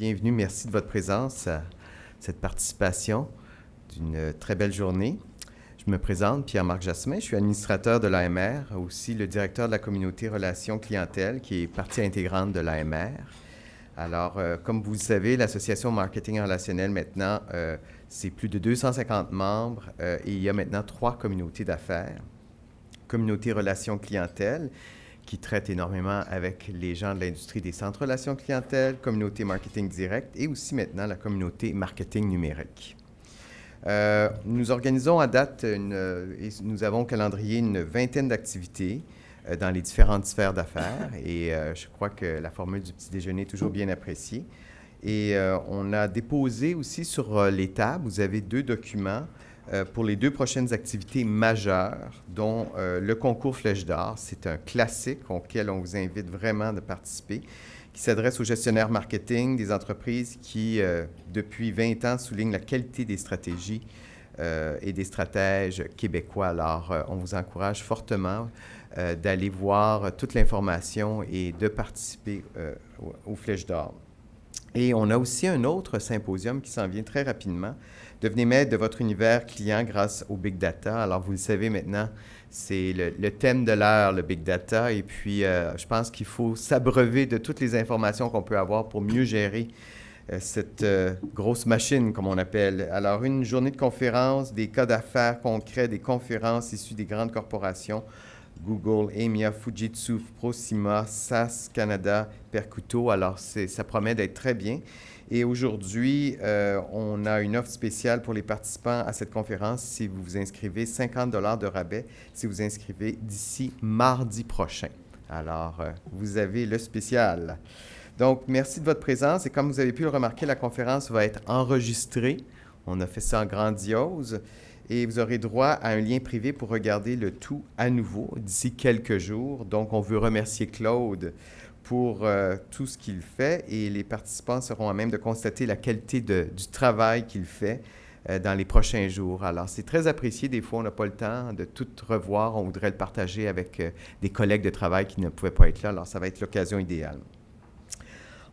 Bienvenue, merci de votre présence cette participation d'une très belle journée. Je me présente, Pierre-Marc Jasmin, je suis administrateur de l'AMR, aussi le directeur de la communauté Relations Clientèle, qui est partie intégrante de l'AMR. Alors, euh, comme vous le savez, l'association Marketing Relationnel, maintenant, euh, c'est plus de 250 membres euh, et il y a maintenant trois communautés d'affaires. Communauté Relations Clientèle, qui traite énormément avec les gens de l'industrie des centres relations clientèle, communauté marketing direct et aussi maintenant la communauté marketing numérique. Euh, nous organisons à date, euh, et nous avons au calendrier une vingtaine d'activités euh, dans les différentes sphères d'affaires et je crois que la formule du petit déjeuner est toujours bien appréciée. Et on a déposé aussi sur les tables, vous avez deux documents pour les deux prochaines activités majeures, dont le concours Flèche d'Or. C'est un classique auquel on vous invite vraiment de participer qui s'adresse aux gestionnaires marketing des entreprises qui, euh, depuis 20 ans, soulignent la qualité des stratégies euh, et des stratèges québécois. Alors, euh, on vous encourage fortement d'aller voir toute l'information et de participer aux Flèches d'Or. Et on a aussi un autre symposium qui s'en vient très rapidement. Devenez maître de votre univers client grâce au Big Data. Alors, vous le savez maintenant, c'est le, thème de l'heure, le big data. Et puis, euh, je pense qu'il faut s'abreuver de toutes les informations qu'on peut avoir pour mieux gérer euh, cette euh, grosse machine, comme on appelle. Alors, une journée de conférence, des cas d'affaires concrets, des conférences issues des grandes corporations. Google, EMIA, Fujitsu, Proxima, SAS Canada, Percuto. Alors, ça promet d'être très bien. Et aujourd'hui, euh, on a une offre spéciale pour les participants à cette conférence si vous vous inscrivez, 50 dollars de rabais si vous inscrivez d'ici mardi prochain. Alors, euh, vous avez le spécial. Donc, merci de votre présence. Et comme vous avez pu le remarquer, la conférence va être enregistrée. On a fait ça en grandiose. Et vous aurez droit à un lien privé pour regarder le tout à nouveau d'ici quelques jours. Donc, on veut remercier Claude pour euh, tout ce qu'il fait et les participants seront à même de constater la qualité du travail qu'il fait euh, dans les prochains jours. Alors, c'est très apprécié. Des fois, on n'a pas le temps de tout revoir. On voudrait le partager avec euh, des collègues de travail qui ne pouvaient pas être là. Alors, ça va être l'occasion idéale.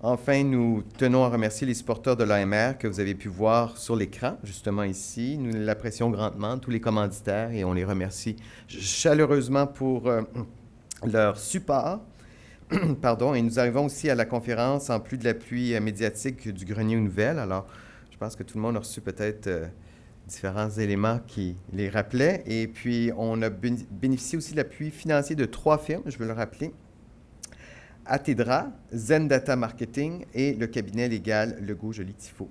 Enfin, nous tenons à remercier les supporters de l'AMR que vous avez pu voir sur l'écran, justement ici. Nous l'apprécions grandement, tous les commanditaires, et on les remercie chaleureusement pour leur support. Pardon, et nous arrivons aussi à la conférence en plus de l'appui euh, médiatique du Grenier aux Nouvelles. Alors, je pense que tout le monde a reçu peut-être euh, différents éléments qui les rappelaient. Et puis, on a bénéficié aussi de l'appui financier de trois firmes, je veux le rappeler. Atedra, Zen Data Marketing et le cabinet légal Legault Joly Tifo.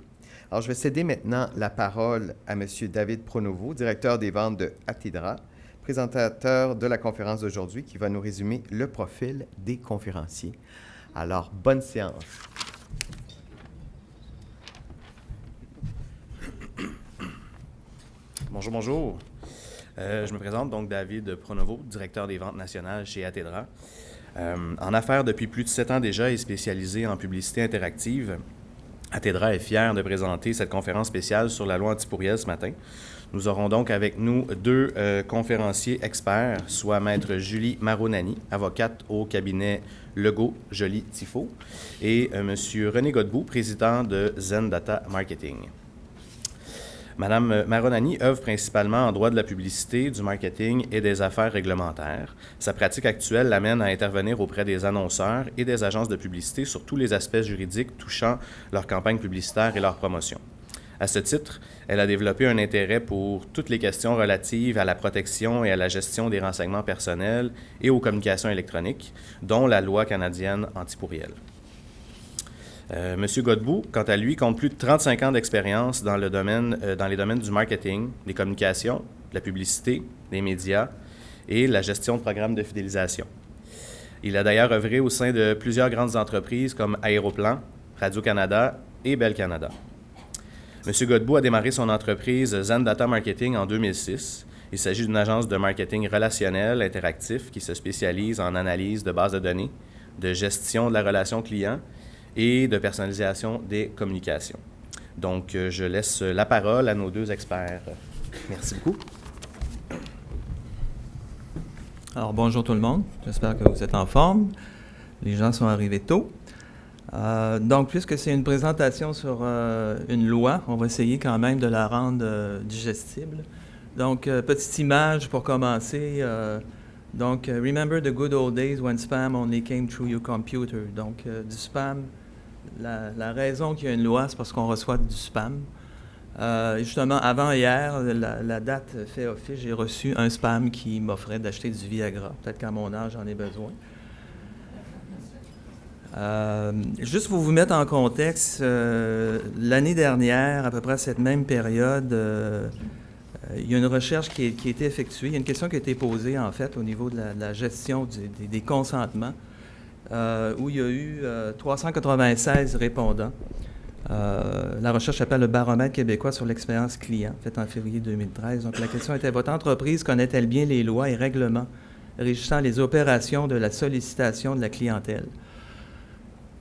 Alors, je vais céder maintenant la parole à M. David Pronovo, directeur des ventes de Atedra présentateur de la conférence d'aujourd'hui qui va nous résumer le profil des conférenciers. Alors, bonne séance. Bonjour, bonjour. Euh, je me présente donc David Pronovo, directeur des ventes nationales chez Atedra. Euh, en affaires depuis plus de sept ans déjà et spécialisé en publicité interactive, Atedra est fier de présenter cette conférence spéciale sur la loi antipourrielle ce matin. Nous aurons donc avec nous deux euh, conférenciers experts, soit Maître Julie Maronani, avocate au cabinet Legault Joly Tifo, et euh, M. René Godbout, président de Zen Data Marketing. Madame Maronani œuvre principalement en droit de la publicité, du marketing et des affaires réglementaires. Sa pratique actuelle l'amène à intervenir auprès des annonceurs et des agences de publicité sur tous les aspects juridiques touchant leur campagne publicitaire et leur promotion. À ce titre, elle a développé un intérêt pour toutes les questions relatives à la protection et à la gestion des renseignements personnels et aux communications électroniques, dont la loi canadienne antipourrielle. Euh, Monsieur Godbout, quant à lui, compte plus de 35 ans d'expérience dans, le domaine, euh, dans les domaines du marketing, des communications, de la publicité, des médias et la gestion de programmes de fidélisation. Il a d'ailleurs œuvré au sein de plusieurs grandes entreprises comme Aéroplan, Radio-Canada et Bell Canada. M. Godbout a démarré son entreprise Zen Data Marketing en 2006 Il s'agit d'une agence de marketing relationnel interactif qui se spécialise en analyse de bases de données, de gestion de la relation client et de personnalisation des communications. Donc, euh, je laisse la parole à nos deux experts. Merci beaucoup. Alors, bonjour tout le monde. J'espère que vous êtes en forme. Les gens sont arrivés tôt. Euh, donc, puisque c'est une présentation sur euh, une loi, on va essayer quand même de la rendre digestible. Donc, petite image pour commencer. donc, remember the good old days when spam only came through your computer. Donc, du spam la, raison qu'il y a une loi, c'est parce qu'on reçoit du spam. Euh, justement, avant hier, la, date fait office, j'ai reçu un spam qui m'offrait d'acheter du Viagra. Peut-être qu'à mon âge, j'en ai besoin. Euh, juste pour vous mettre en contexte, euh, l'année dernière, à peu près à cette même période, il y a une recherche qui, a été effectuée. Il y a une question qui a été posée, en fait, au niveau de la, gestion des consentements. Euh, où il y a eu 396 euh, répondants. Euh, la recherche s'appelle le baromètre québécois sur l'expérience client, faite en février 2013. Donc, la question était votre entreprise connaît-elle bien les lois et règlements régissant les opérations de la sollicitation de la clientèle?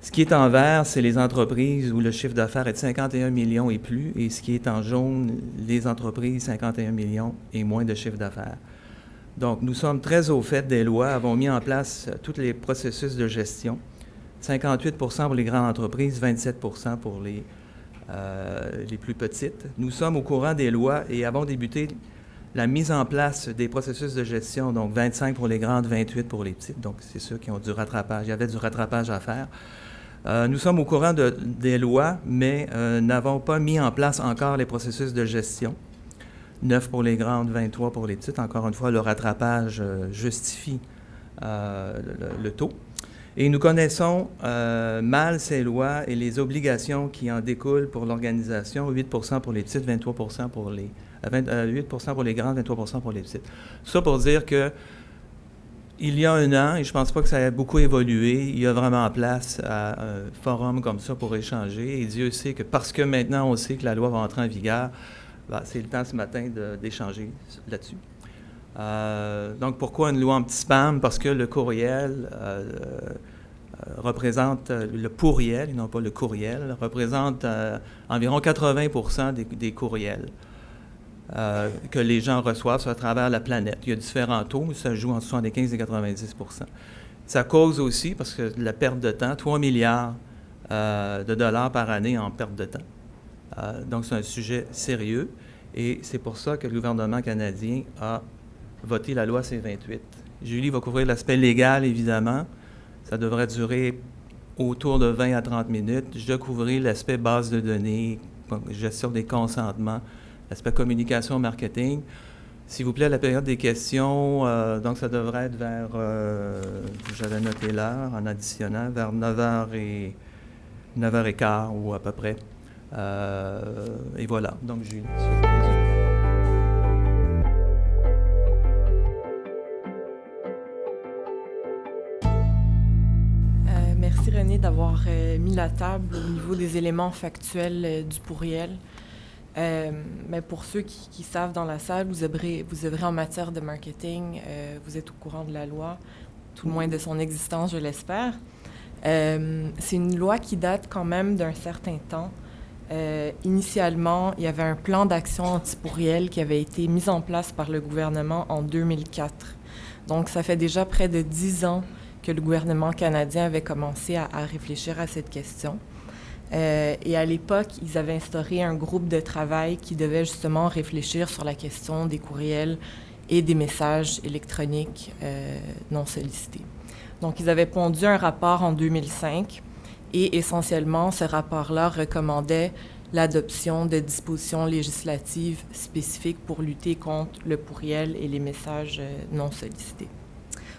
Ce qui est en vert, c'est les entreprises où le chiffre d'affaires est de 51 millions et plus, et ce qui est en jaune, les entreprises 51 millions et moins de chiffre d'affaires. Donc, nous sommes très au fait des lois, avons mis en place euh, tous les processus de gestion. 58% pour les grandes entreprises, 27% pour les, euh, les plus petites. Nous sommes au courant des lois et avons débuté la mise en place des processus de gestion, donc 25 pour les grandes, 28 pour les petites. Donc, c'est ceux qui ont du rattrapage. Il y avait du rattrapage à faire. Euh, nous sommes au courant de, des lois, mais n'avons pas mis en place encore les processus de gestion. 9 pour les grandes, 23 pour les petites. Encore une fois, le rattrapage euh, justifie euh, le, taux. Et nous connaissons euh, mal ces lois et les obligations qui en découlent pour l'organisation, 8% pour les petites, 23 pour les... 8 pour les grandes, 23 pour les petites. Ça pour dire que il y a un an, et je ne pense pas que ça ait beaucoup évolué, il y a vraiment place à un forum comme ça pour échanger. Et Dieu sait que parce que maintenant on sait que la loi va entrer en vigueur, bah, c'est le temps ce matin d'échanger là-dessus. Euh, donc, pourquoi une loi anti-spam? Parce que le courriel euh, euh, représente, le pourriel, non pas le courriel, représente environ 80 des, des courriels que les gens reçoivent à travers la planète. Il y a différents taux, ça joue entre 75 et 90% Ça cause aussi, parce que la perte de temps, 3 milliards de dollars par année en perte de temps. Euh, donc, c'est un sujet sérieux et c'est pour ça que le gouvernement canadien a voté la loi C-28. Julie va couvrir l'aspect légal, évidemment. Ça devrait durer autour de 20 à 30 minutes. Je dois couvrir l'aspect base de données, gestion des consentements, l'aspect communication, marketing. S'il vous plaît, la période des questions, euh, donc ça devrait être vers, euh, j'avais noté l'heure en additionnant, vers 9h et 9h15 ou à peu près. Euh, et voilà, donc Julie. Euh, merci René d'avoir mis la table au niveau des éléments factuels du pourriel. Mais pour ceux qui, savent dans la salle, vous œuvrez, en matière de marketing, vous êtes au courant de la loi, tout le moins de son existence, je l'espère. c'est une loi qui date quand même d'un certain temps. Euh, initialement, il y avait un plan d'action anti-pourriel qui avait été mis en place par le gouvernement en 2004. Donc, ça fait déjà près de dix ans que le gouvernement canadien avait commencé à, réfléchir à cette question. Euh, et à l'époque, ils avaient instauré un groupe de travail qui devait justement réfléchir sur la question des courriels et des messages électroniques euh, non sollicités. Donc, ils avaient pondu un rapport en 2005 et essentiellement, ce rapport-là recommandait l'adoption de dispositions législatives spécifiques pour lutter contre le pourriel et les messages euh, non sollicités.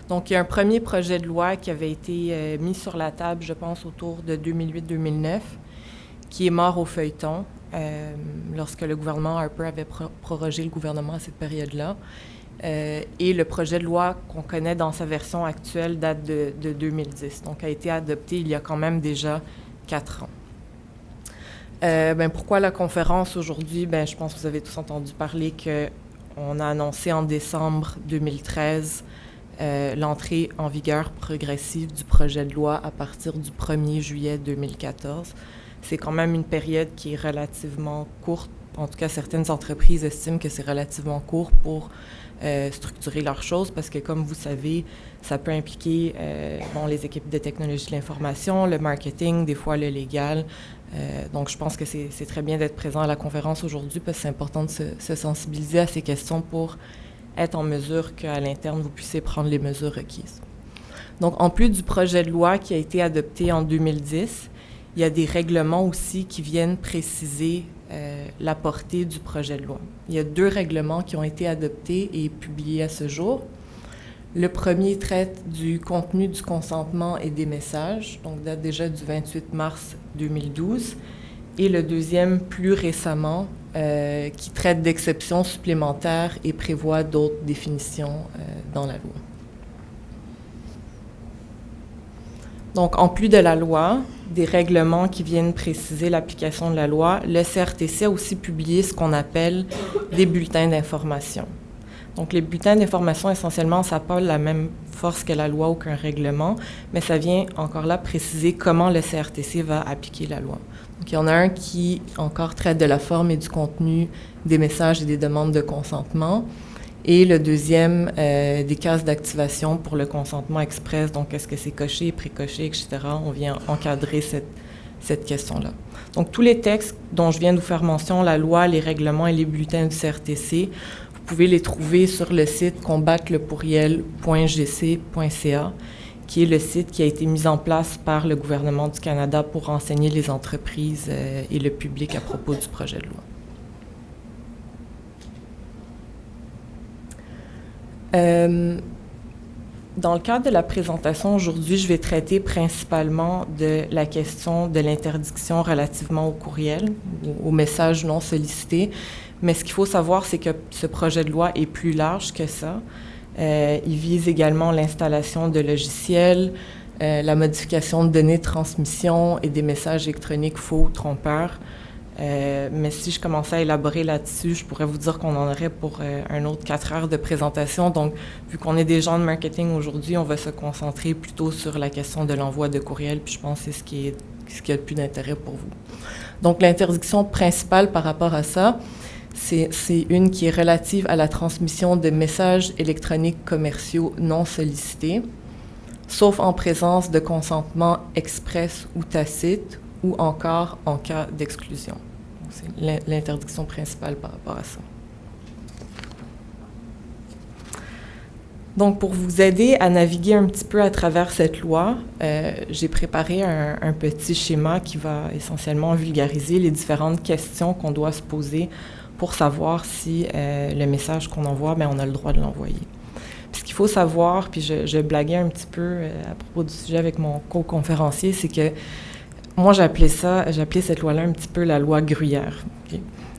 Donc, il y a un premier projet de loi qui avait été euh, mis sur la table, je pense, autour de 2008-2009, qui est mort au feuilleton euh, lorsque le gouvernement Harper avait prorogé le gouvernement à cette période-là. Euh, et le projet de loi qu'on connaît dans sa version actuelle date de, 2010, donc a été adopté il y a quand même déjà quatre ans. Ben, pourquoi la conférence aujourd'hui? Ben, je pense que vous avez tous entendu parler que on a annoncé en décembre 2013 l'entrée en vigueur progressive du projet de loi à partir du 1er juillet 2014. C'est quand même une période qui est relativement courte. En tout cas, certaines entreprises estiment que c'est relativement court pour euh, structurer leurs choses parce que, comme vous savez, ça peut impliquer euh, bon, les équipes de technologie de l'information, le marketing, des fois le légal. Euh, donc, je pense que c'est très bien d'être présent à la conférence aujourd'hui parce que c'est important de se, sensibiliser à ces questions pour être en mesure qu'à l'interne, vous puissiez prendre les mesures requises. Donc, en plus du projet de loi qui a été adopté en 2010, il y a des règlements aussi qui viennent préciser euh, la portée du projet de loi. Il y a deux règlements qui ont été adoptés et publiés à ce jour. Le premier traite du contenu du consentement et des messages, donc date déjà du 28 mars 2012. Et le deuxième, plus récemment, euh, qui traite d'exceptions supplémentaires et prévoit d'autres définitions euh, dans la loi. Donc, en plus de la loi, des règlements qui viennent préciser l'application de la loi, le CRTC a aussi publié ce qu'on appelle des bulletins d'information. Donc, les bulletins d'information, essentiellement, ça n'a pas la même force que la loi ou qu'un règlement, mais ça vient encore là préciser comment le CRTC va appliquer la loi. Donc, il y en a un qui encore traite de la forme et du contenu des messages et des demandes de consentement. Et le deuxième, euh, des cases d'activation pour le consentement express. Donc, est-ce que c'est coché, précoché, etc. On vient encadrer cette, cette question-là. Donc, tous les textes dont je viens de vous faire mention, la loi, les règlements et les bulletins du CRTC, vous pouvez les trouver sur le site combattrelepourriel.gc.ca, qui est le site qui a été mis en place par le gouvernement du Canada pour renseigner les entreprises euh, et le public à propos du projet de loi. Euh, dans le cadre de la présentation aujourd'hui, je vais traiter principalement de la question de l'interdiction relativement au courriel, ou aux messages non sollicités. Mais ce qu'il faut savoir, c'est que ce projet de loi est plus large que ça. Euh, il vise également l'installation de logiciels, euh, la modification de données de transmission et des messages électroniques faux ou trompeurs, euh, mais si je commençais à élaborer là-dessus, je pourrais vous dire qu'on en aurait pour un autre quatre heures de présentation. Donc, vu qu'on est des gens de marketing aujourd'hui, on va se concentrer plutôt sur la question de l'envoi de courriel, puis je pense que c'est ce qui a le plus d'intérêt pour vous. Donc, l'interdiction principale par rapport à ça, c'est une qui est relative à la transmission de messages électroniques commerciaux non sollicités, sauf en présence de consentement express ou tacite ou encore en cas d'exclusion. C'est l'interdiction principale par rapport à ça. Donc, pour vous aider à naviguer un petit peu à travers cette loi, euh, j'ai préparé un, petit schéma qui va essentiellement vulgariser les différentes questions qu'on doit se poser pour savoir si euh, le message qu'on envoie, bien, on a le droit de l'envoyer. ce qu'il faut savoir, puis je, je, blaguais un petit peu euh, à propos du sujet avec mon co-conférencier, c'est que moi, j'appelais ça, j'appelais cette loi-là un petit peu la loi Gruyère.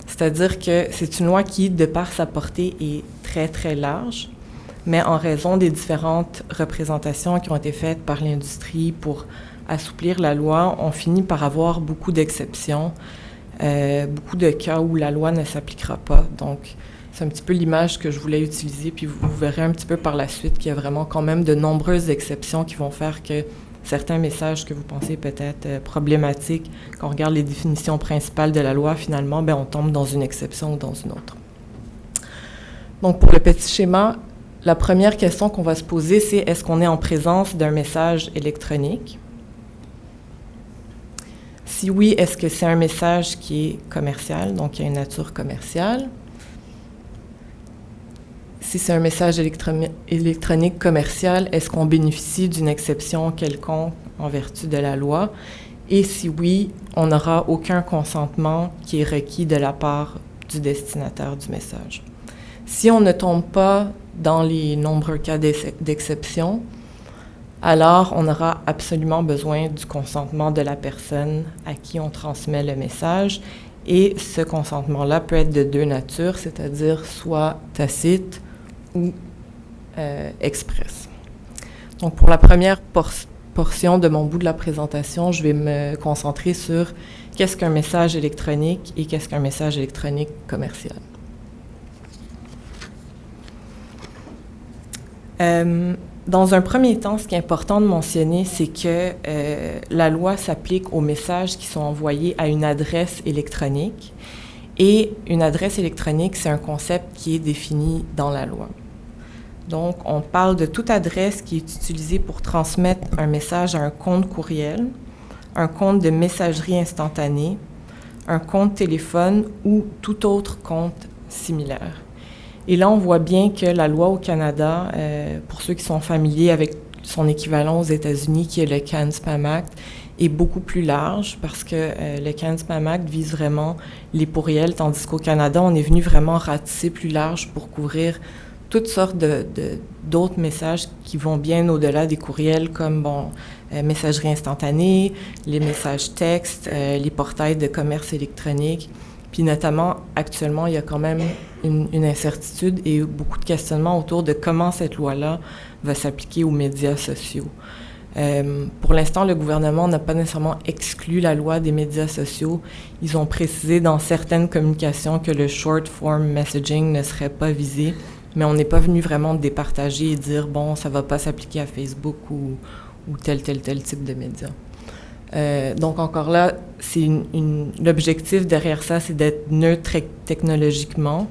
C'est-à-dire que c'est une loi qui, de par sa portée, est très, très large, mais en raison des différentes représentations qui ont été faites par l'industrie pour assouplir la loi, on finit par avoir beaucoup d'exceptions, beaucoup de cas où la loi ne s'appliquera pas. Donc, c'est un petit peu l'image que je voulais utiliser, puis vous, verrez un petit peu par la suite qu'il y a vraiment quand même de nombreuses exceptions qui vont faire que certains messages que vous pensez peut-être euh, problématiques, quand on regarde les définitions principales de la loi, finalement, ben, on tombe dans une exception ou dans une autre. Donc, pour le petit schéma, la première question qu'on va se poser, c'est est-ce qu'on est en présence d'un message électronique? Si oui, est-ce que c'est un message qui est commercial, donc qui a une nature commerciale? si c'est un message électronique commercial, est-ce qu'on bénéficie d'une exception quelconque en vertu de la loi? Et si oui, on n'aura aucun consentement qui est requis de la part du destinataire du message. Si on ne tombe pas dans les nombreux cas d'exception, alors on aura absolument besoin du consentement de la personne à qui on transmet le message. Et ce consentement-là peut être de deux natures, c'est-à-dire soit tacite ou euh, express. Donc, pour la première portion de mon bout de la présentation, je vais me concentrer sur qu'est-ce qu'un message électronique et qu'est-ce qu'un message électronique commercial. Euh, dans un premier temps, ce qui est important de mentionner, c'est que euh, la loi s'applique aux messages qui sont envoyés à une adresse électronique. Et une adresse électronique, c'est un concept qui est défini dans la loi. Donc, on parle de toute adresse qui est utilisée pour transmettre un message à un compte courriel, un compte de messagerie instantanée, un compte téléphone ou tout autre compte similaire. Et là, on voit bien que la loi au Canada, euh, pour ceux qui sont familiers avec son équivalent aux États-Unis, qui est le CAN Spam Act, est beaucoup plus large parce que euh, le CAN Spam Act vise vraiment les pourriels, tandis qu'au Canada, on est venu vraiment ratisser plus large pour couvrir toutes sortes d'autres de, messages qui vont bien au-delà des courriels, comme bon, euh, messagerie instantanée, les messages textes, les portails de commerce électronique. Puis notamment, actuellement, il y a quand même une, incertitude et beaucoup de questionnements autour de comment cette loi-là va s'appliquer aux médias sociaux. Euh, pour l'instant, le gouvernement n'a pas nécessairement exclu la loi des médias sociaux. Ils ont précisé dans certaines communications que le short form messaging ne serait pas visé, mais on n'est pas venu vraiment départager et dire, bon, ça ne va pas s'appliquer à Facebook ou, ou tel, tel, tel type de médias. Euh, donc encore là, l'objectif derrière ça, c'est d'être neutre technologiquement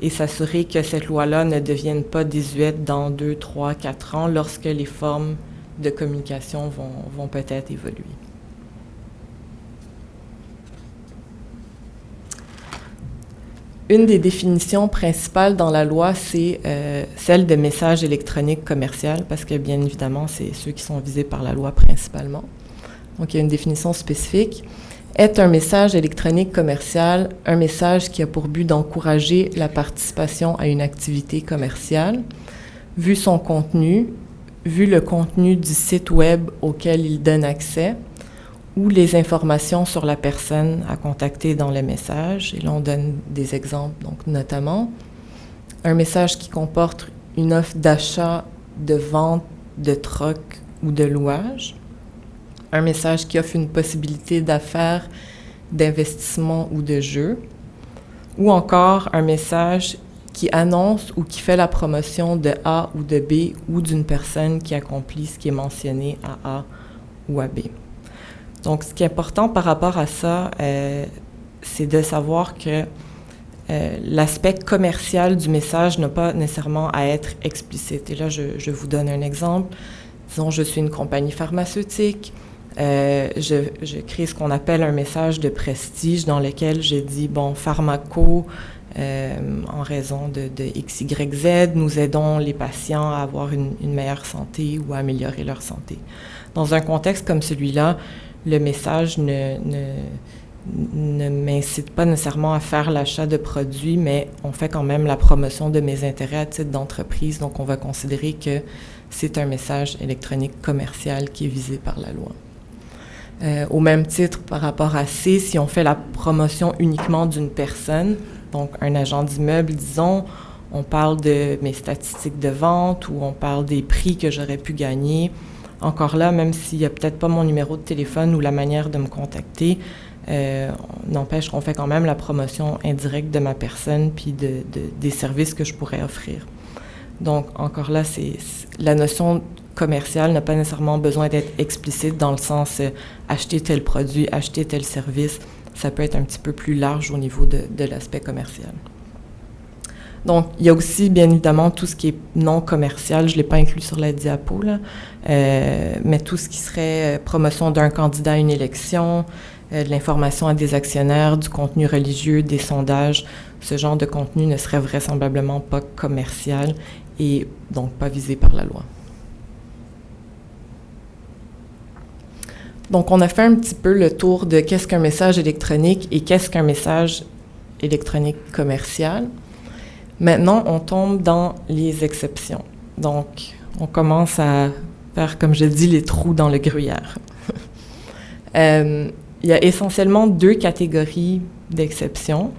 et s'assurer que cette loi-là ne devienne pas désuète dans deux, trois, quatre ans lorsque les formes de communication vont, peut-être évoluer. Une des définitions principales dans la loi, c'est euh, celle de message électronique commercial, parce que bien évidemment, c'est ceux qui sont visés par la loi principalement donc il y a une définition spécifique, est un message électronique commercial un message qui a pour but d'encourager la participation à une activité commerciale, vu son contenu, vu le contenu du site web auquel il donne accès, ou les informations sur la personne à contacter dans le message. Et là, on donne des exemples, donc notamment un message qui comporte une offre d'achat, de vente, de troc ou de louage, un message qui offre une possibilité d'affaires, d'investissement ou de jeu, ou encore un message qui annonce ou qui fait la promotion de A ou de B ou d'une personne qui accomplit ce qui est mentionné à A ou à B. Donc, ce qui est important par rapport à ça, euh, c'est de savoir que euh, l'aspect commercial du message n'a pas nécessairement à être explicite. Et là, je, je, vous donne un exemple. Disons, je suis une compagnie pharmaceutique, euh, je, crée ce qu'on appelle un message de prestige dans lequel je dis, bon, pharmaco, euh, en raison de, de, X, Y, Z, nous aidons les patients à avoir une, meilleure santé ou à améliorer leur santé. Dans un contexte comme celui-là, le message ne, ne, m'incite pas nécessairement à faire l'achat de produits, mais on fait quand même la promotion de mes intérêts à titre d'entreprise, donc on va considérer que c'est un message électronique commercial qui est visé par la loi. Euh, au même titre par rapport à C, si on fait la promotion uniquement d'une personne, donc un agent d'immeuble, disons, on parle de mes statistiques de vente ou on parle des prix que j'aurais pu gagner. Encore là, même s'il n'y a peut-être pas mon numéro de téléphone ou la manière de me contacter, euh, n'empêche qu'on fait quand même la promotion indirecte de ma personne puis de, des services que je pourrais offrir. Donc, encore là, c'est la notion commercial n'a pas nécessairement besoin d'être explicite dans le sens euh, acheter tel produit, acheter tel service. Ça peut être un petit peu plus large au niveau de, l'aspect commercial. Donc, il y a aussi, bien évidemment, tout ce qui est non commercial. Je ne l'ai pas inclus sur la diapo, là, euh, mais tout ce qui serait euh, promotion d'un candidat à une élection, de l'information à des actionnaires, du contenu religieux, des sondages. Ce genre de contenu ne serait vraisemblablement pas commercial et donc pas visé par la loi. Donc, on a fait un petit peu le tour de qu'est-ce qu'un message électronique et qu'est-ce qu'un message électronique commercial. Maintenant, on tombe dans les exceptions. Donc, on commence à faire, comme je dis, les trous dans le gruyère. Euh, il y a essentiellement deux catégories d'exceptions.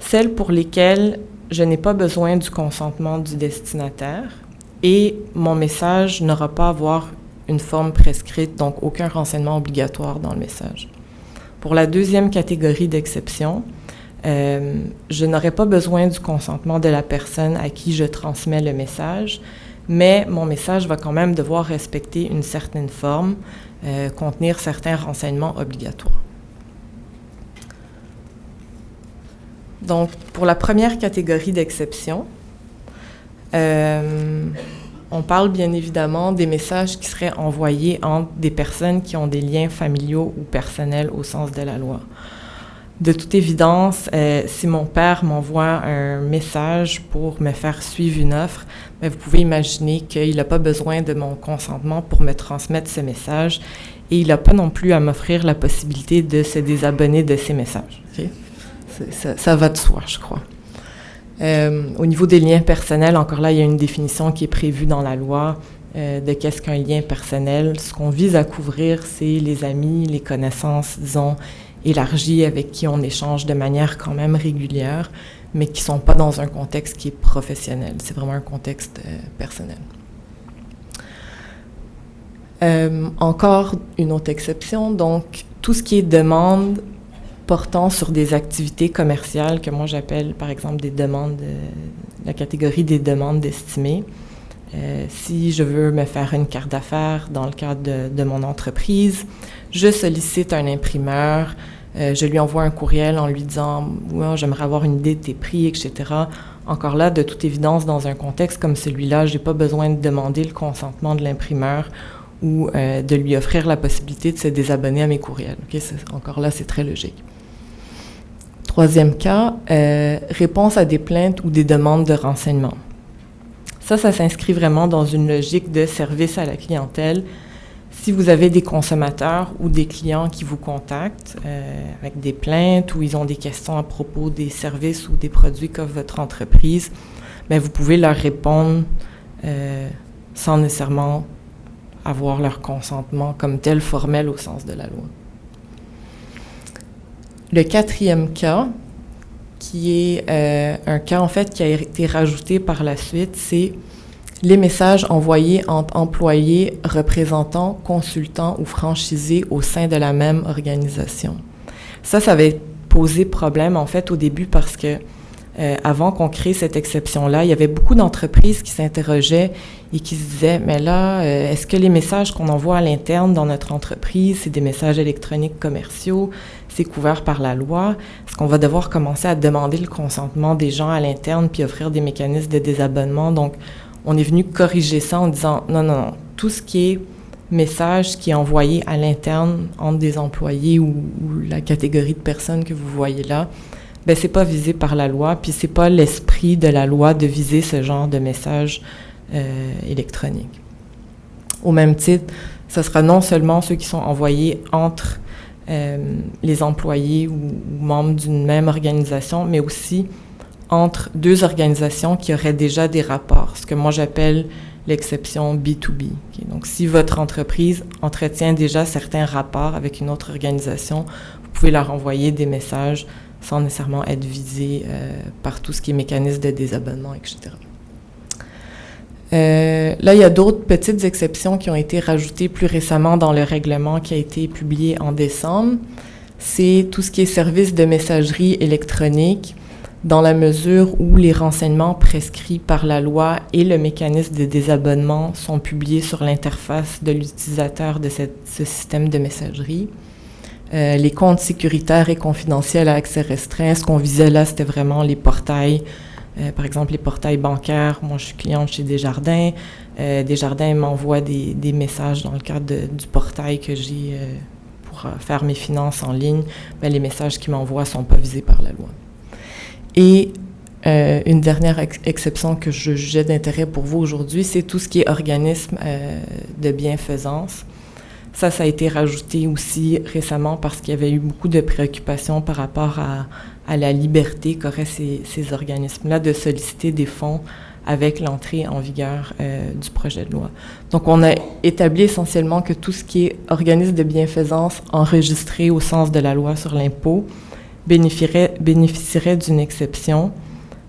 Celles pour lesquelles je n'ai pas besoin du consentement du destinataire et mon message n'aura pas à avoir une forme prescrite, donc aucun renseignement obligatoire dans le message. Pour la deuxième catégorie d'exception, euh, je n'aurai pas besoin du consentement de la personne à qui je transmets le message, mais mon message va quand même devoir respecter une certaine forme, euh, contenir certains renseignements obligatoires. Donc, pour la première catégorie d'exception, euh, on parle bien évidemment des messages qui seraient envoyés entre des personnes qui ont des liens familiaux ou personnels au sens de la loi. De toute évidence, euh, si mon père m'envoie un message pour me faire suivre une offre, ben, vous pouvez imaginer qu'il n'a pas besoin de mon consentement pour me transmettre ce message et il n'a pas non plus à m'offrir la possibilité de se désabonner de ces messages. Ça, va de soi, je crois. Euh, au niveau des liens personnels, encore là, il y a une définition qui est prévue dans la loi euh, de qu'est-ce qu'un lien personnel. Ce qu'on vise à couvrir, c'est les amis, les connaissances, disons, élargies avec qui on échange de manière quand même régulière, mais qui ne sont pas dans un contexte qui est professionnel. C'est vraiment un contexte euh, personnel. encore une autre exception, donc tout ce qui est demande portant sur des activités commerciales que moi j'appelle par exemple des demandes, la catégorie des demandes d'estimés. Euh, si je veux me faire une carte d'affaires dans le cadre de, mon entreprise, je sollicite un imprimeur, euh, je lui envoie un courriel en lui disant ouais, j'aimerais avoir une idée de tes prix, etc. Encore là, de toute évidence, dans un contexte comme celui-là, je n'ai pas besoin de demander le consentement de l'imprimeur ou euh, de lui offrir la possibilité de se désabonner à mes courriels. Encore là, c'est très logique. Troisième cas, euh, réponse à des plaintes ou des demandes de renseignement. Ça, ça s'inscrit vraiment dans une logique de service à la clientèle. Si vous avez des consommateurs ou des clients qui vous contactent euh, avec des plaintes ou ils ont des questions à propos des services ou des produits qu'offre votre entreprise, bien, vous pouvez leur répondre euh, sans nécessairement avoir leur consentement comme tel formel au sens de la loi. Le quatrième cas, qui est euh, un cas en fait qui a été rajouté par la suite, c'est les messages envoyés entre employés, représentants, consultants ou franchisés au sein de la même organisation. Ça, ça avait posé problème en fait au début parce que euh, avant qu'on crée cette exception-là, il y avait beaucoup d'entreprises qui s'interrogeaient et qui se disaient, mais là, euh, est-ce que les messages qu'on envoie à l'interne dans notre entreprise, c'est des messages électroniques commerciaux, c'est couvert par la loi? Est-ce qu'on va devoir commencer à demander le consentement des gens à l'interne puis offrir des mécanismes de désabonnement? Donc, on est venu corriger ça en disant, non, non, non, tout ce qui est message qui est envoyé à l'interne entre des employés ou, la catégorie de personnes que vous voyez là, ben c'est pas visé par la loi, puis c'est pas l'esprit de la loi de viser ce genre de message euh, électronique. Au même titre, ce sera non seulement ceux qui sont envoyés entre les employés ou, membres d'une même organisation, mais aussi entre deux organisations qui auraient déjà des rapports, ce que moi j'appelle l'exception B2B. Donc, si votre entreprise entretient déjà certains rapports avec une autre organisation, vous pouvez leur envoyer des messages sans nécessairement être visé euh, par tout ce qui est mécanisme de désabonnement, etc. Euh, là, il y a d'autres petites exceptions qui ont été rajoutées plus récemment dans le règlement qui a été publié en décembre. C'est tout ce qui est service de messagerie électronique, dans la mesure où les renseignements prescrits par la loi et le mécanisme de désabonnement sont publiés sur l'interface de l'utilisateur de ce système de messagerie. Euh, les comptes sécuritaires et confidentiels à accès restreint, ce qu'on visait là, c'était vraiment les portails, euh, par exemple les portails bancaires. Moi, je suis cliente chez Desjardins. Euh, Desjardins m'envoie des, messages dans le cadre du portail que j'ai pour faire mes finances en ligne. Ben, les messages qu'ils m'envoient ne sont pas visés par la loi. Et une dernière exception que je jugeais d'intérêt pour vous aujourd'hui, c'est tout ce qui est organisme de bienfaisance. Ça, ça a été rajouté aussi récemment parce qu'il y avait eu beaucoup de préoccupations par rapport à, la liberté qu'auraient ces, organismes-là de solliciter des fonds avec l'entrée en vigueur euh, du projet de loi. Donc, on a établi essentiellement que tout ce qui est organisme de bienfaisance enregistré au sens de la loi sur l'impôt bénéficierait, bénéficierait d'une exception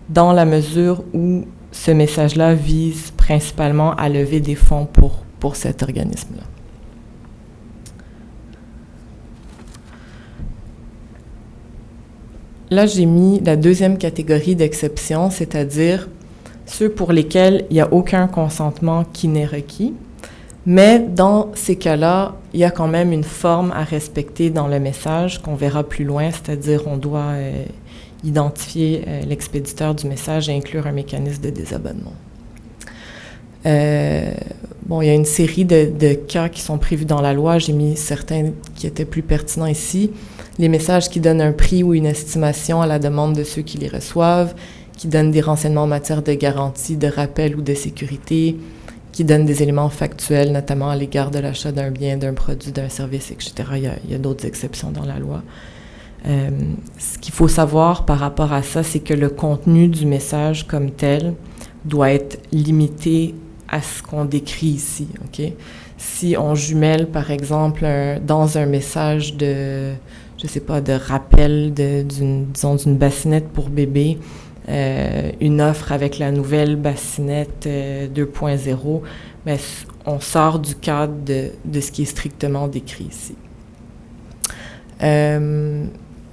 dans la mesure où ce message-là vise principalement à lever des fonds pour, pour cet organisme-là. Là, j'ai mis la deuxième catégorie d'exception, c'est-à-dire ceux pour lesquels il n'y a aucun consentement qui n'est requis. Mais dans ces cas-là, il y a quand même une forme à respecter dans le message qu'on verra plus loin, c'est-à-dire on doit euh, identifier euh, l'expéditeur du message et inclure un mécanisme de désabonnement. Euh, bon, il y a une série de, de, cas qui sont prévus dans la loi. J'ai mis certains qui étaient plus pertinents ici. Les messages qui donnent un prix ou une estimation à la demande de ceux qui les reçoivent, qui donnent des renseignements en matière de garantie, de rappel ou de sécurité, qui donnent des éléments factuels, notamment à l'égard de l'achat d'un bien, d'un produit, d'un service, etc. Il y a, d'autres exceptions dans la loi. Euh, ce qu'il faut savoir par rapport à ça, c'est que le contenu du message comme tel doit être limité à ce qu'on décrit ici. Si on jumelle, par exemple, dans un message de, je sais pas, de rappel d'une, disons, d'une bassinette pour bébé, euh, une offre avec la nouvelle bassinette 2.0, mais on sort du cadre de, de, ce qui est strictement décrit ici. Euh,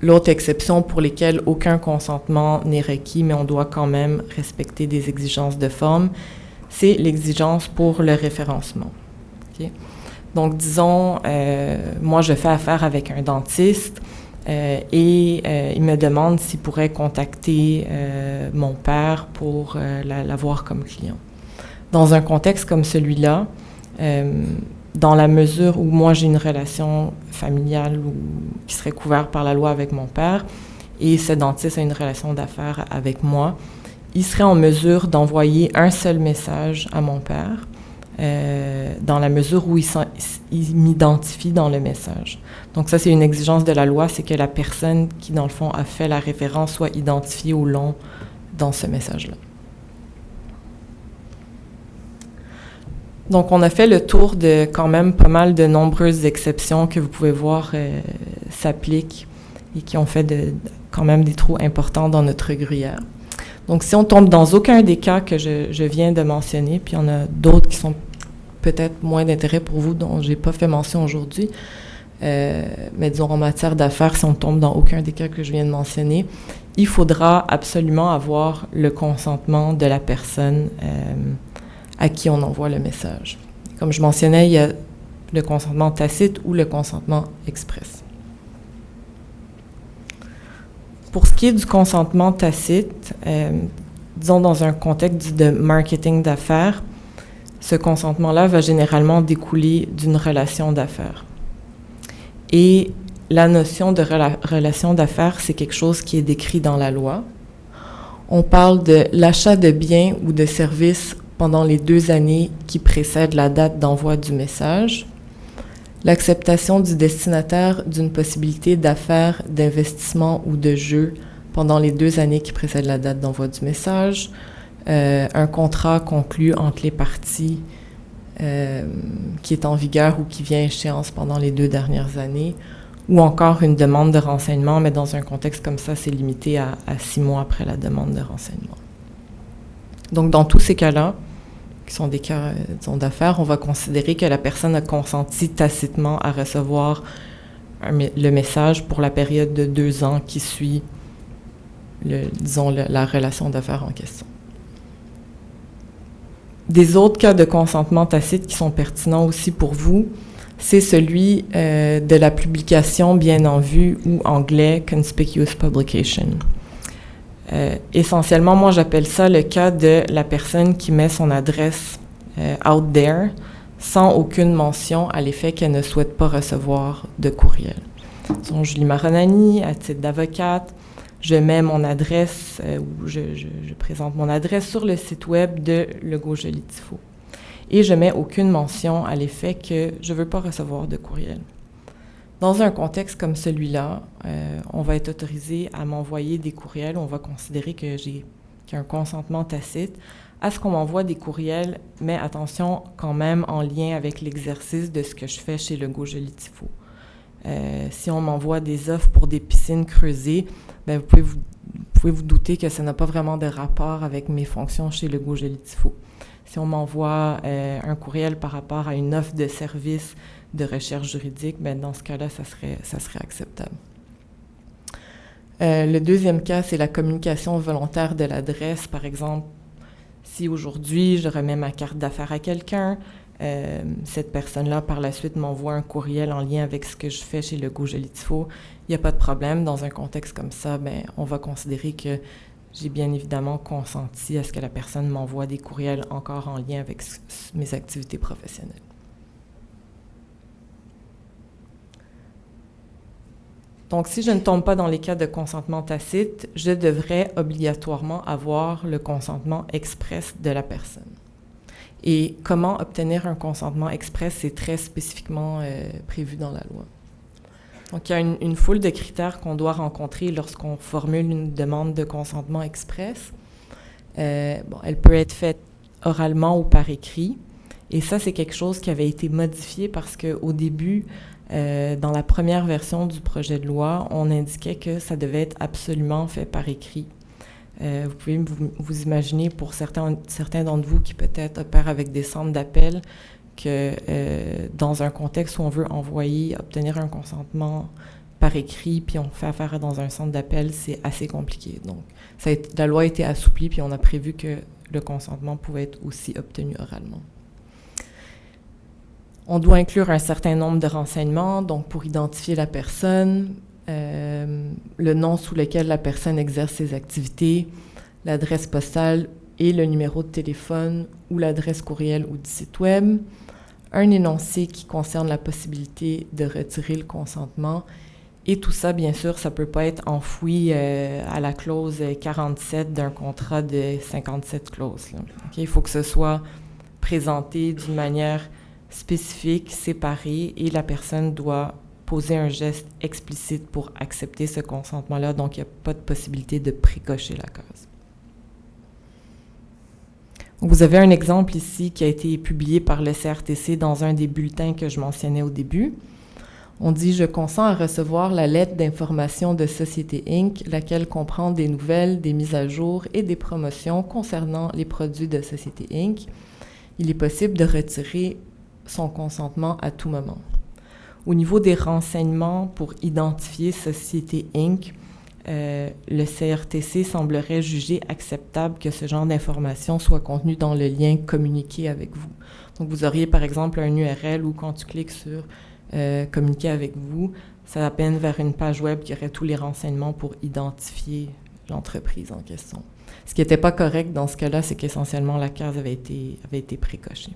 L'autre exception pour lesquelles aucun consentement n'est requis, mais on doit quand même respecter des exigences de forme, c'est l'exigence pour le référencement. Okay? Donc, disons, euh, moi, je fais affaire avec un dentiste euh, et euh, il me demande s'il pourrait contacter mon père pour l'avoir comme client. Dans un contexte comme celui-là, dans la mesure où moi j'ai une relation familiale qui serait couverte par la loi avec mon père et ce dentiste a une relation d'affaires avec moi, il serait en mesure d'envoyer un seul message à mon père euh, dans la mesure où il, il m'identifie dans le message. Donc ça, c'est une exigence de la loi, c'est que la personne qui, dans le fond, a fait la référence soit identifiée au long dans ce message-là. Donc, on a fait le tour de quand même pas mal de nombreuses exceptions que vous pouvez voir euh, s'appliquent et qui ont fait quand même des trous importants dans notre gruyère. Donc, si on tombe dans aucun des cas que je, je viens de mentionner, puis en a d'autres qui sont peut-être moins d'intérêt pour vous, dont j'ai pas fait mention aujourd'hui, euh, mais disons en matière d'affaires, si on tombe dans aucun des cas que je viens de mentionner, il faudra absolument avoir le consentement de la personne euh, à qui on envoie le message. Comme je mentionnais, il y a le consentement tacite ou le consentement express. Pour ce qui est du consentement tacite, euh, disons dans un contexte de marketing d'affaires, ce consentement-là va généralement découler d'une relation d'affaires. Et la notion de rela relation d'affaires, c'est quelque chose qui est décrit dans la loi. On parle de l'achat de biens ou de services pendant les deux années qui précèdent la date d'envoi du message, l'acceptation du destinataire d'une possibilité d'affaires, d'investissement ou de jeu pendant les deux années qui précèdent la date d'envoi du message, euh, un contrat conclu entre les parties euh, qui est en vigueur ou qui vient à échéance pendant les deux dernières années, ou encore une demande de renseignement, mais dans un contexte comme ça, c'est limité à, six mois après la demande de renseignement. Donc, dans tous ces cas-là, qui sont des cas d'affaires, on va considérer que la personne a consenti tacitement à recevoir le message pour la période de deux ans qui suit, disons, la relation d'affaires en question. Des autres cas de consentement tacite qui sont pertinents aussi pour vous, c'est celui euh, de la publication bien en vue ou anglais conspicuous publication. Euh, essentiellement, moi j'appelle ça le cas de la personne qui met son adresse euh, out there sans aucune mention à l'effet qu'elle ne souhaite pas recevoir de courriel. Donc, Julie Maronani, à titre d'avocate, je mets mon adresse euh, ou je, présente mon adresse sur le site web de Lego Joli Tifo. Et je mets aucune mention à l'effet que je ne veux pas recevoir de courriel. Dans un contexte comme celui-là, euh, on va être autorisé à m'envoyer des courriels. On va considérer que j'ai qu un consentement tacite à ce qu'on m'envoie des courriels, mais attention quand même en lien avec l'exercice de ce que je fais chez Lego Joli Tifo. Euh, si on m'envoie des offres pour des piscines creusées, ben vous, pouvez vous, douter que ça n'a pas vraiment de rapport avec mes fonctions chez Lego Joli Tifo. Si on m'envoie euh, un courriel par rapport à une offre de service de recherche juridique, ben dans ce cas-là, ça serait, ça serait acceptable. Euh, le deuxième cas, c'est la communication volontaire de l'adresse. Par exemple, Si aujourd'hui je remets ma carte d'affaires à quelqu'un, euh, cette personne-là, par la suite, m'envoie un courriel en lien avec ce que je fais chez le Jolitifo. Il n'y a pas de problème. Dans un contexte comme ça, ben, on va considérer que j'ai bien évidemment consenti à ce que la personne m'envoie des courriels encore en lien avec mes activités professionnelles. Donc, si je ne tombe pas dans les cas de consentement tacite, je devrais obligatoirement avoir le consentement express de la personne. Et comment obtenir un consentement express, c'est très spécifiquement euh, prévu dans la loi. Donc, il y a une, foule de critères qu'on doit rencontrer lorsqu'on formule une demande de consentement express. Euh, bon, elle peut être faite oralement ou par écrit. Et ça, c'est quelque chose qui avait été modifié parce qu'au début, euh, dans la première version du projet de loi, on indiquait que ça devait être absolument fait par écrit. Euh, vous pouvez vous, imaginer pour certains, certains d'entre vous qui peut-être opèrent avec des centres d'appel que euh, dans un contexte où on veut envoyer, obtenir un consentement par écrit, puis on fait affaire dans un centre d'appel, c'est assez compliqué. Donc, la loi a été assouplie, puis on a prévu que le consentement pouvait être aussi obtenu oralement. On doit inclure un certain nombre de renseignements, donc pour identifier la personne, le nom sous lequel la personne exerce ses activités, l'adresse postale et le numéro de téléphone ou l'adresse courriel ou du site web, un énoncé qui concerne la possibilité de retirer le consentement. Et tout ça, bien sûr, ça ne peut pas être enfoui euh, à la clause 47 d'un contrat de 57 clauses. Il faut que ce soit présenté d'une manière spécifique, séparée, et la personne doit poser un geste explicite pour accepter ce consentement-là, donc il n'y a pas de possibilité de précocher la cause. Vous avez un exemple ici qui a été publié par le CRTC dans un des bulletins que je mentionnais au début. On dit Je consens à recevoir la lettre d'information de Société Inc., laquelle comprend des nouvelles, des mises à jour et des promotions concernant les produits de Société Inc. Il est possible de retirer son consentement à tout moment. Au niveau des renseignements pour identifier Société Inc., euh, le CRTC semblerait juger acceptable que ce genre d'informations soit contenu dans le lien communiqué avec vous. Donc, vous auriez par exemple un URL où quand tu cliques sur euh, communiquer avec vous, ça peine vers une page web qui aurait tous les renseignements pour identifier l'entreprise en question. Ce qui n'était pas correct dans ce cas-là, c'est qu'essentiellement la case avait été, avait été précochée.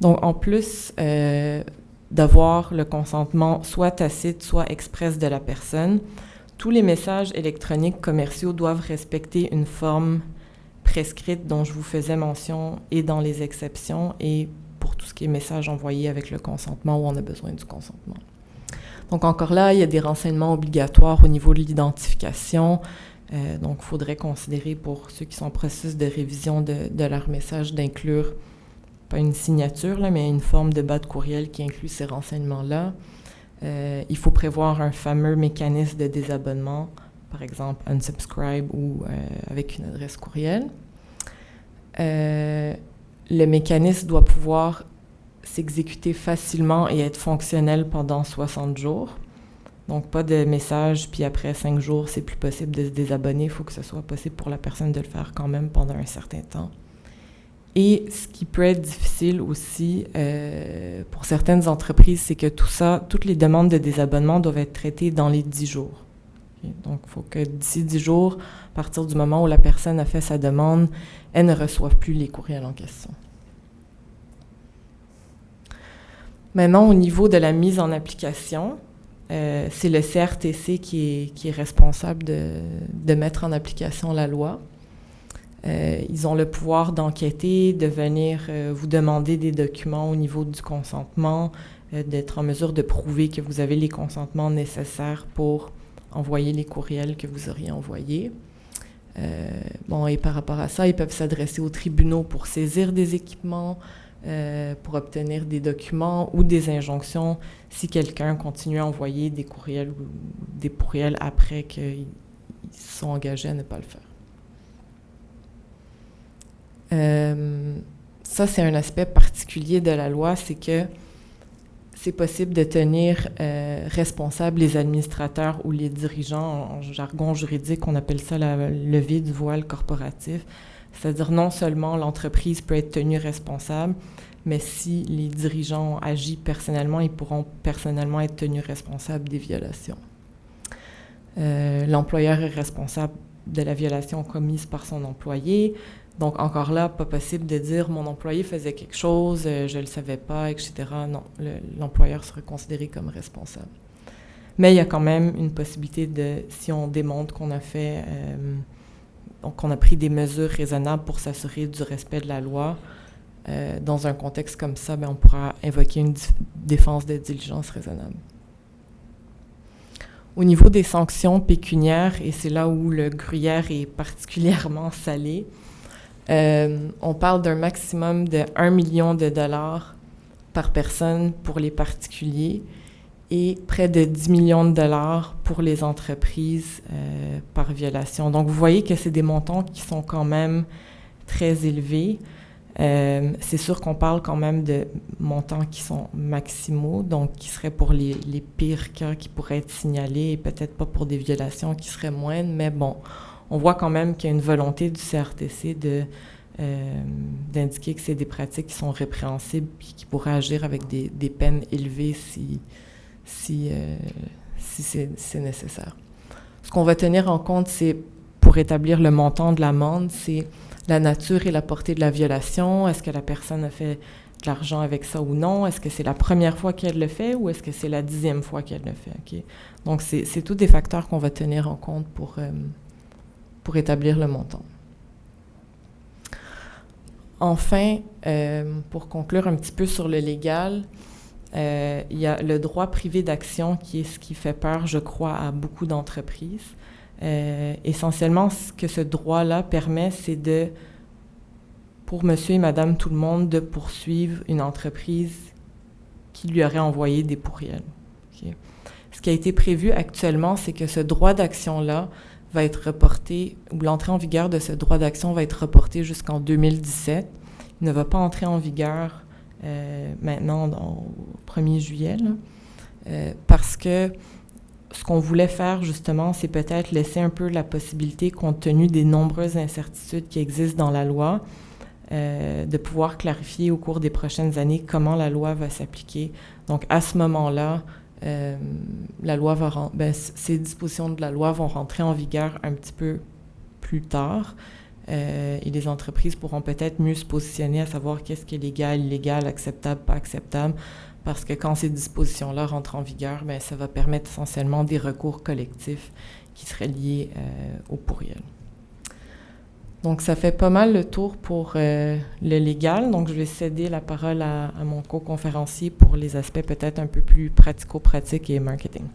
Donc, en plus, euh, d'avoir le consentement soit tacite, soit express de la personne. Tous les messages électroniques commerciaux doivent respecter une forme prescrite dont je vous faisais mention et dans les exceptions et pour tout ce qui est message envoyé avec le consentement où on a besoin du consentement. Donc encore là, il y a des renseignements obligatoires au niveau de l'identification. Euh, donc, il faudrait considérer pour ceux qui sont en processus de révision de, de leur d'inclure pas une signature, là, mais une forme de bas de courriel qui inclut ces renseignements-là. Euh, il faut prévoir un fameux mécanisme de désabonnement, par exemple unsubscribe ou euh, avec une adresse courriel. Euh, le mécanisme doit pouvoir s'exécuter facilement et être fonctionnel pendant 60 jours. Donc, pas de message, puis après 5 jours, c'est plus possible de se désabonner. Il faut que ce soit possible pour la personne de le faire quand même pendant un certain temps. Et ce qui peut être difficile aussi euh, pour certaines entreprises, c'est que tout ça, toutes les demandes de désabonnement doivent être traitées dans les 10 jours. Donc, il faut que d'ici 10 jours, à partir du moment où la personne a fait sa demande, elle ne reçoive plus les courriels en question. Maintenant, au niveau de la mise en application, euh, c'est le CRTC qui est, responsable de mettre en application la loi. Euh, ils ont le pouvoir d'enquêter, de venir euh, vous demander des documents au niveau du consentement, euh, d'être en mesure de prouver que vous avez les consentements nécessaires pour envoyer les courriels que vous auriez envoyés. bon, et par rapport à ça, ils peuvent s'adresser aux tribunaux pour saisir des équipements, pour obtenir des documents ou des injonctions si quelqu'un continue à envoyer des courriels ou des courriels après qu'ils sont engagés à ne pas le faire. Euh, ça, c'est un aspect particulier de la loi, c'est que c'est possible de tenir euh, responsables les administrateurs ou les dirigeants. En jargon juridique, on appelle ça la levée du voile corporatif. C'est-à-dire non seulement l'entreprise peut être tenue responsable, mais si les dirigeants agissent personnellement, ils pourront personnellement être tenus responsables des violations. Euh, l'employeur est responsable de la violation commise par son employé. Donc, encore là, pas possible de dire mon employé faisait quelque chose, euh, je ne le savais pas, etc. Non, l'employeur serait considéré comme responsable. Mais il y a quand même une possibilité de, si on démontre qu'on a fait, euh, qu'on a pris des mesures raisonnables pour s'assurer du respect de la loi, euh, dans un contexte comme ça, ben, on pourra invoquer une défense de diligence raisonnable. Au niveau des sanctions pécuniaires, et c'est là où le gruyère est particulièrement salé, on parle d'un maximum de 1 million de dollars par personne pour les particuliers et près de 10 millions de dollars pour les entreprises euh, par violation. Donc, vous voyez que c'est des montants qui sont quand même très élevés. Euh, c'est sûr qu'on parle quand même de montants qui sont maximaux, donc qui seraient pour les pires cas qui pourraient être signalés et peut-être pas pour des violations qui seraient moindres, mais bon, on voit quand même qu'il y a une volonté du CRTC de, euh, d'indiquer que c'est des pratiques qui sont répréhensibles et qui pourraient agir avec des, peines élevées si, si, euh, c'est, nécessaire. Ce qu'on va tenir en compte, c'est pour établir le montant de l'amende, c'est la nature et la portée de la violation. Est-ce que la personne a fait de l'argent avec ça ou non? Est-ce que c'est la première fois qu'elle le fait ou est-ce que c'est la dixième fois qu'elle le fait? Donc, c'est, c'est tous des facteurs qu'on va tenir en compte pour, euh, pour établir le montant. Enfin, euh, pour conclure un petit peu sur le légal, euh, il y a le droit privé d'action qui est ce qui fait peur, je crois, à beaucoup d'entreprises. Euh, essentiellement, ce que ce droit-là permet, c'est de, pour monsieur et madame tout le monde, de poursuivre une entreprise qui lui aurait envoyé des pourriels. Ce qui a été prévu actuellement, c'est que ce droit d'action-là va être reporté, ou l'entrée en vigueur de ce droit d'action va être reportée jusqu'en 2017. Il ne va pas entrer en vigueur euh, maintenant au 1er juillet, euh, parce que ce qu'on voulait faire justement, c'est peut-être laisser un peu la possibilité, compte tenu des nombreuses incertitudes qui existent dans la loi, euh, de pouvoir clarifier au cours des prochaines années comment la loi va s'appliquer. Donc à ce moment-là, euh, la loi va ben, ces dispositions de la loi vont rentrer en vigueur un petit peu plus tard. Euh, et les entreprises pourront peut-être mieux se positionner à savoir qu'est-ce qui est légal, illégal, acceptable, pas acceptable, parce que quand ces dispositions-là rentrent en vigueur, ben, ça va permettre essentiellement des recours collectifs qui seraient liés euh, au pourriel. Donc, ça fait pas mal le tour pour euh, le légal. Donc, je vais céder la parole à, à mon co-conférencier pour les aspects peut-être un peu plus pratico-pratiques et marketing.